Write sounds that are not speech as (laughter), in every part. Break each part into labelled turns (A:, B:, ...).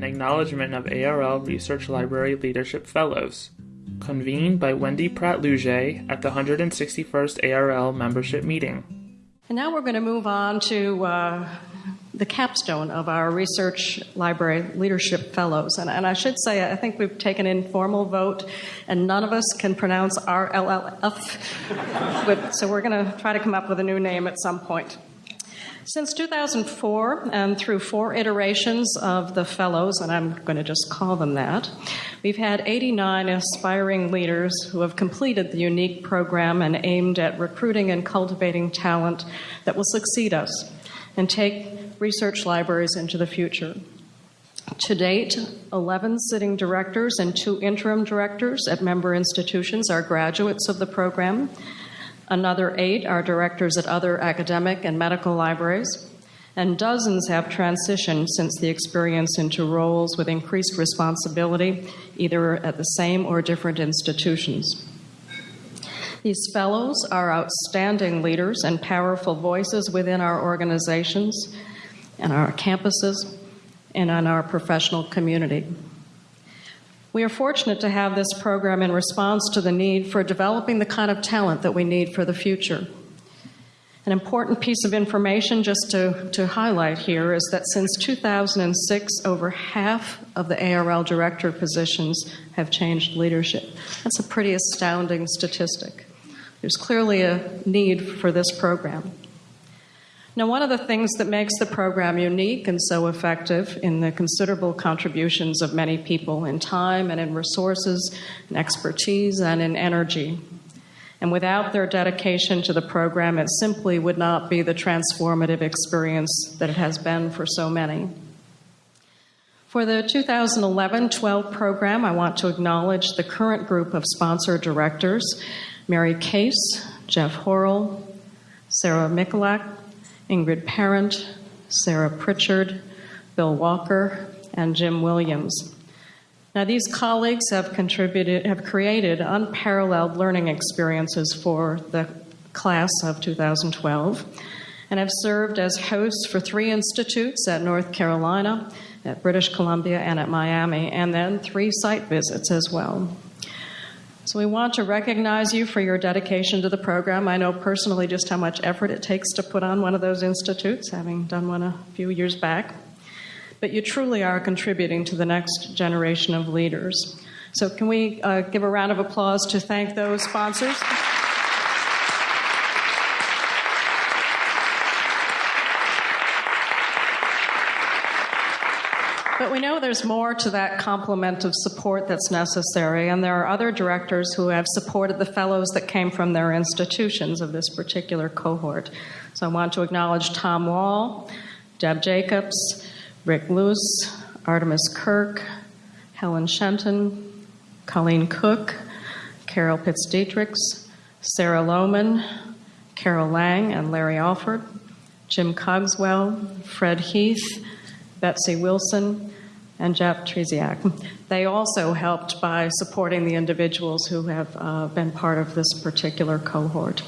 A: in acknowledgement of ARL Research Library Leadership Fellows, convened by Wendy Pradt Lougee at the 161st ARL membership meeting.
B: And now we're going to move on to uh, the capstone of our Research Library Leadership Fellows. And, and, I should say, I think we've taken an informal vote, and none of us can pronounce RLLF. (laughs) so we're going to try to come up with a new name at some point. Since 2004, and um, through four iterations of the Fellows, and I'm going to just call them that, we've had 89 aspiring leaders who have completed the unique program and aimed at recruiting and cultivating talent that will succeed us and take research libraries into the future. To date, 11 sitting directors and two interim directors at member institutions are graduates of the program. Another eight are directors at other academic and medical libraries. And dozens have transitioned since the experience into roles with increased responsibility, either at the same or different institutions. These fellows are outstanding leaders and powerful voices within our organizations and our campuses and on our professional community. We are fortunate to have this program in response to the need for developing the kind of talent that we need for the future. An important piece of information just to, to highlight here is that since 2006, over half of the ARL director positions have changed leadership. That's a pretty astounding statistic. There's clearly a need for this program. Now, one of the things that makes the program unique and so effective in the considerable contributions of many people in time and in resources, and expertise, and in energy. And without their dedication to the program, it simply would not be the transformative experience that it has been for so many. For the 2011 12 program, I want to acknowledge the current group of sponsor directors Mary Case, Jeff Horrell, Sarah Michalak, Ingrid Parent, Sarah Pritchard, Bill Walker, and Jim Williams. Now, these colleagues have contributed, have created unparalleled learning experiences for the class of 2012 and have served as hosts for three institutes at North Carolina, at British Columbia, and at Miami, and then three site visits as well. So we want to recognize you for your dedication to the program. I know personally just how much effort it takes to put on one of those institutes, having done one a few years back. But you truly are contributing to the next generation of leaders. So, can we uh, give a round of applause to thank those sponsors? But we know there's more to that complement of support that's necessary, and there are other directors who have supported the fellows that came from their institutions of this particular cohort. So I want to acknowledge Tom Wall, Deb Jakubs, Rick Luce, Artemis Kirk, Helen Shenton, Colleen Cook, Carol Pitts Diedrichs, Sara Lowman, Carol Lang and Larry Alford, Jim Cogswell, Fred Heath, Betsy Wilson, and Jeff Trzeciak. They also helped by supporting the individuals who have uh, been part of this particular cohort.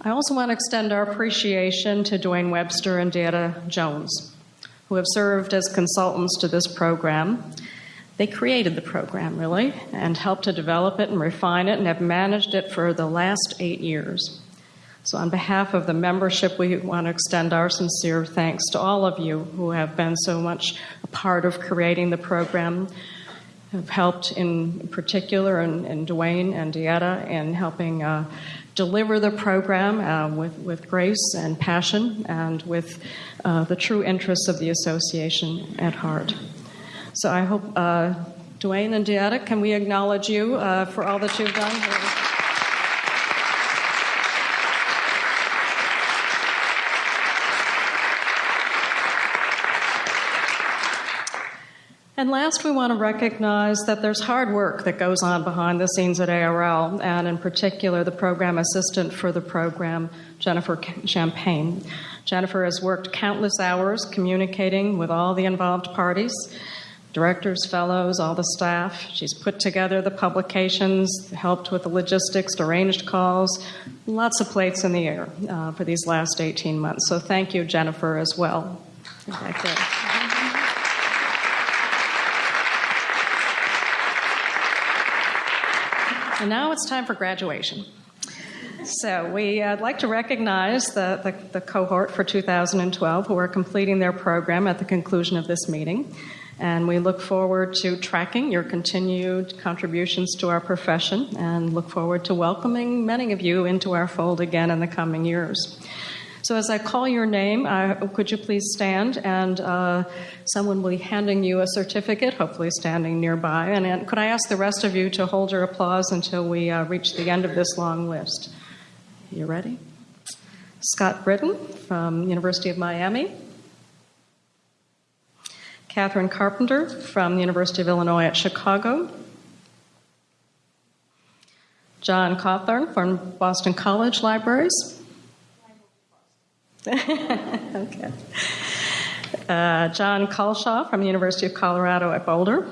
B: I also want to extend our appreciation to Duane Webster and Deetta Jones, who have served as consultants to this program. They created the program, really, and helped to develop it and refine it, and have managed it for the last eight years. So, on behalf of the membership, we want to extend our sincere thanks to all of you who have been so much a part of creating the program, have helped in particular, and, and Duane and Deetta, in helping uh, deliver the program uh, with, with grace and passion and with uh, the true interests of the association at heart. So, I hope, uh, Duane and Deetta, can we acknowledge you uh, for all that you've done? And last, we want to recognize that there's hard work that goes on behind the scenes at ARL, and in particular, the program assistant for the program, Jennifer Champagne. Jennifer has worked countless hours communicating with all the involved parties directors, fellows, all the staff. She's put together the publications, helped with the logistics, arranged calls, lots of plates in the air uh, for these last 18 months. So thank you, Jennifer, as well. And now it's time for graduation. So we'd uh, like to recognize the, the, the, cohort for 2012 who are completing their program at the conclusion of this meeting. And we look forward to tracking your continued contributions to our profession and look forward to welcoming many of you into our fold again in the coming years. So, as I call your name, uh, could you please stand? And uh, someone will be handing you a certificate, hopefully standing nearby. And, and, could I ask the rest of you to hold your applause until we uh, reach the end of this long list? You ready? Scott Britton from University of Miami. Catherine Carpenter from the University of Illinois at Chicago. John Cawthorne from Boston College Libraries. (laughs) okay. Uh, John Culshaw from the University of Colorado at Boulder.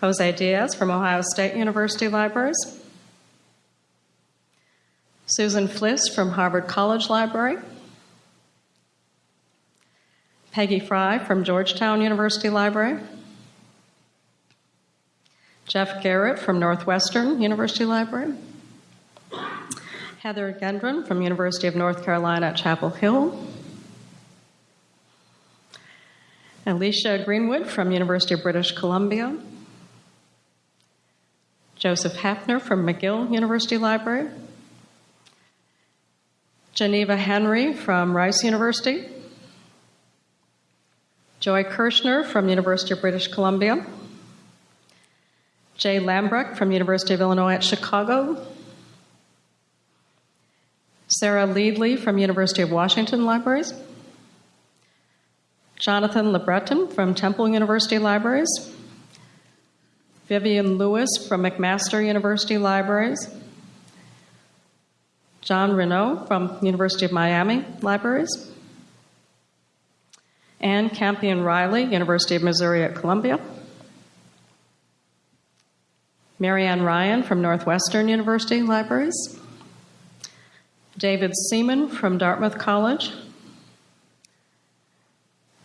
B: Jose Diaz from Ohio State University Libraries. Susan Fliss from Harvard College Library. Peggy Fry from Georgetown University Library. Jeff Garrett from Northwestern University Library. Heather Gendron from University of North Carolina at Chapel Hill. Alicia Greenwood from University of British Columbia. Joseph Hafner from McGill University Library. Geneva Henry from Rice University. Joy Kirchner from University of British Columbia. Jay Lambrecht from University of Illinois at Chicago. Sarah Leadley from University of Washington Libraries, Jonathan LeBreton from Temple University Libraries, Vivian Lewis from McMaster University Libraries, John Renaud from University of Miami Libraries, Ann Campion Riley, University of Missouri at Columbia, Marianne Ryan from Northwestern University Libraries, David Seaman from Dartmouth College,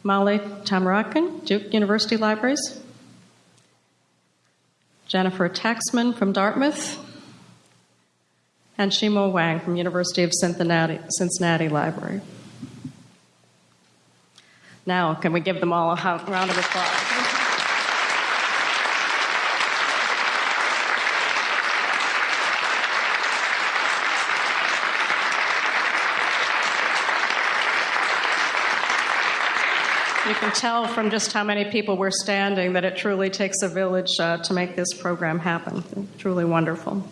B: Molly Tamarkin, Duke University Libraries, Jennifer Taxman from Dartmouth, and Xuemao Wang from University of Cincinnati, Cincinnati Library. Now, can we give them all a round of applause? You can tell from just how many people were standing that it truly takes a village uh, to make this program happen. Truly wonderful.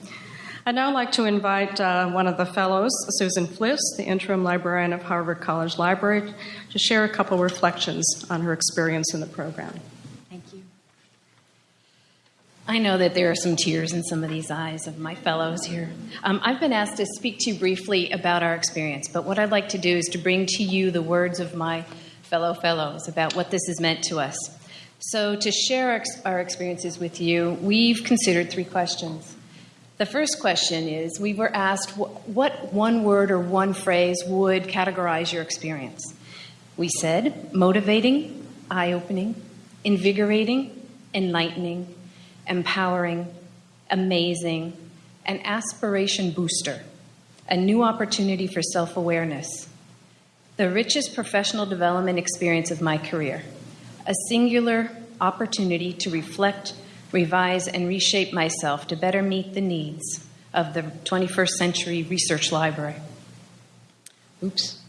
B: I'd now like to invite uh, one of the fellows, Susan Fliss, the interim librarian of Harvard College Library, to share a couple reflections on her experience in the program.
C: Thank you. I know that there are some tears in some of these eyes of my fellows here. Um, I've been asked to speak to you briefly about our experience, but what I'd like to do is to bring to you the words of my fellow fellows about what this has meant to us. So, to share our experiences with you, we've considered three questions. The first question is we were asked what one word or one phrase would categorize your experience. We said motivating, eye opening, invigorating, enlightening, empowering, amazing, an aspiration booster, a new opportunity for self awareness, the richest professional development experience of my career, a singular opportunity to reflect, revise, and reshape myself to better meet the needs of the 21st century research library. Oops.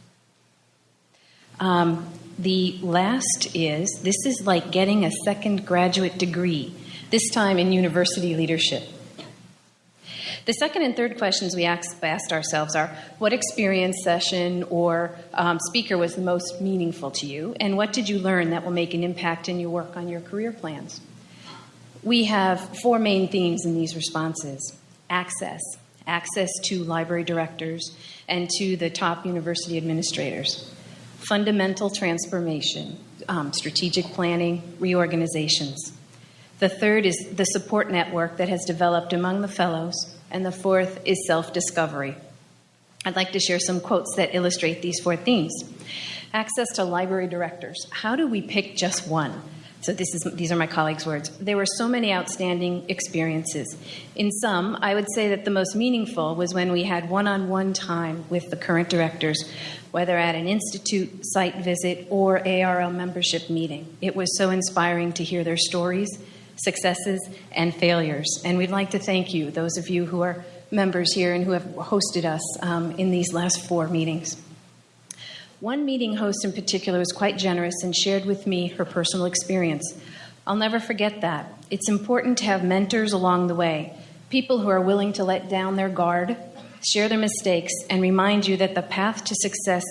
C: Um, the last is this is like getting a second graduate degree, this time in university leadership. The second and third questions we asked ourselves are what experience, session, or um, speaker was the most meaningful to you, and what did you learn that will make an impact in your work on your career plans? We have four main themes in these responses access, access to library directors and to the top university administrators, fundamental transformation, um, strategic planning, reorganizations. The third is the support network that has developed among the fellows and the fourth is self discovery. I'd like to share some quotes that illustrate these four themes. Access to library directors. How do we pick just one? So this is these are my colleagues' words. There were so many outstanding experiences. In some, I would say that the most meaningful was when we had one-on-one time with the current directors, whether at an institute site visit or ARL membership meeting. It was so inspiring to hear their stories, successes, and failures. And we'd like to thank you, those of you who are members here and who have hosted us um, in these last four meetings. One meeting host in particular was quite generous and shared with me her personal experience. I'll never forget that. It's important to have mentors along the way, people who are willing to let down their guard, share their mistakes, and remind you that the path to success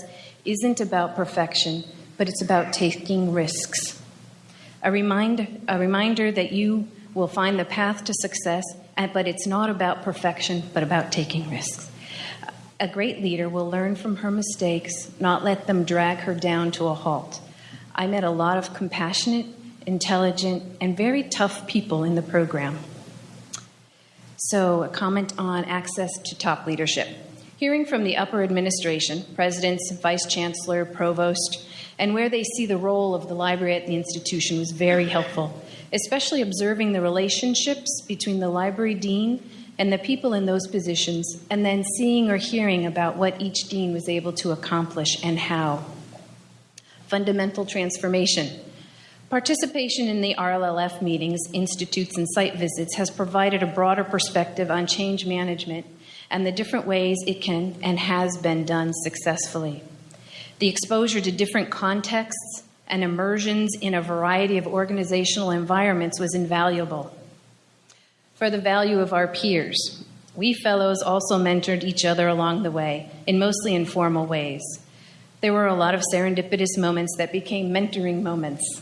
C: isn't about perfection, but it's about taking risks. A, remind, a reminder that you will find the path to success, uh, but it's not about perfection, but about taking risks. A great leader will learn from her mistakes, not let them drag her down to a halt. I met a lot of compassionate, intelligent, and very tough people in the program. So, a comment on access to top leadership. Hearing from the upper administration, presidents, vice chancellor, provost, and where they see the role of the library at the institution was very helpful, especially observing the relationships between the library dean and the people in those positions, and then seeing or hearing about what each dean was able to accomplish and how. Fundamental transformation. Participation in the RLLF meetings, institutes, and site visits has provided a broader perspective on change management and the different ways it can and has been done successfully. The exposure to different contexts and immersions in a variety of organizational environments was invaluable for the value of our peers. We fellows also mentored each other along the way in mostly informal ways. There were a lot of serendipitous moments that became mentoring moments.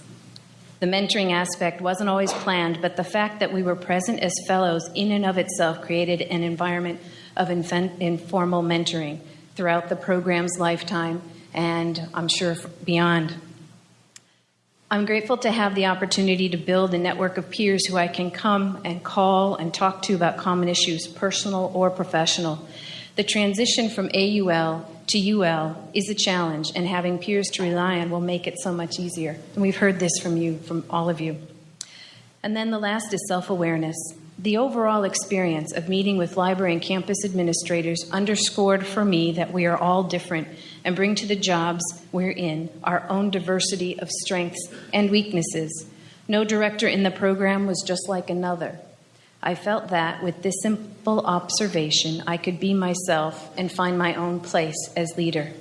C: The mentoring aspect wasn't always planned, but the fact that we were present as fellows in and of itself created an environment of informal mentoring throughout the program's lifetime and I'm sure beyond. I'm grateful to have the opportunity to build a network of peers who I can come and call and talk to about common issues, personal or professional. The transition from AUL to UL is a challenge, and having peers to rely on will make it so much easier. And we've heard this from you, from all of you. And then the last is self awareness. The overall experience of meeting with library and campus administrators underscored for me that we are all different and bring to the jobs we're in our own diversity of strengths and weaknesses. No director in the program was just like another. I felt that with this simple observation, I could be myself and find my own place as leader.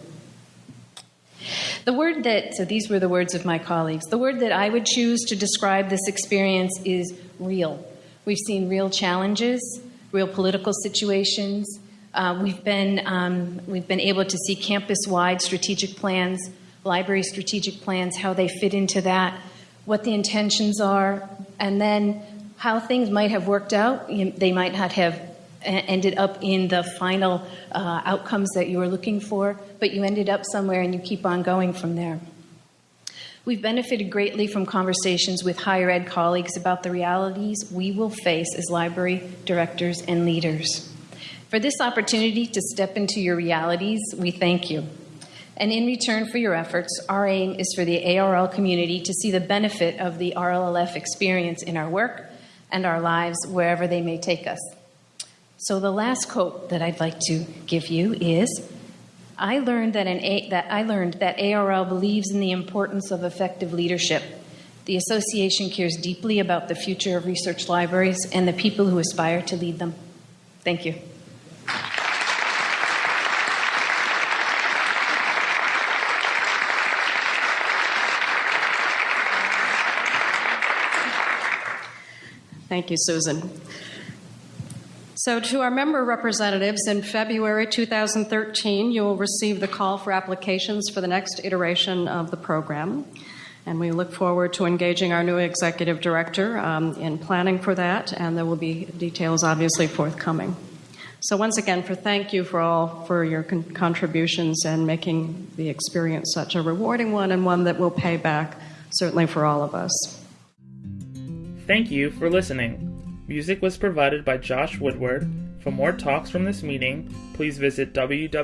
C: The word that, so these were the words of my colleagues, the word that I would choose to describe this experience is real. We've seen real challenges, real political situations, uh, we've, been, um, we've been able to see campus-wide strategic plans, library strategic plans, how they fit into that, what the intentions are, and then how things might have worked out. They might not have ended up in the final uh, outcomes that you were looking for, but you ended up somewhere and you keep on going from there. We've benefited greatly from conversations with higher ed colleagues about the realities we will face as library directors and leaders. For this opportunity to step into your realities, we thank you. And in return for your efforts, our aim is for the ARL community to see the benefit of the RLLF experience in our work and our lives wherever they may take us. So the last quote that I'd like to give you is I learned that, an that I learned that ARL believes in the importance of effective leadership. The association cares deeply about the future of research libraries and the people who aspire to lead them. Thank you.
B: Thank you, Susan. So, to our member representatives, in February 2013, you will receive the call for applications for the next iteration of the program. And we look forward to engaging our new executive director um, in planning for that, and there will be details obviously forthcoming. So, once again, for thank you for all for your con- contributions and making the experience such a rewarding one and one that will pay back certainly for all of us.
A: Thank you for listening. Music was provided by Josh Woodward. For more talks from this meeting, please visit www.arl.org.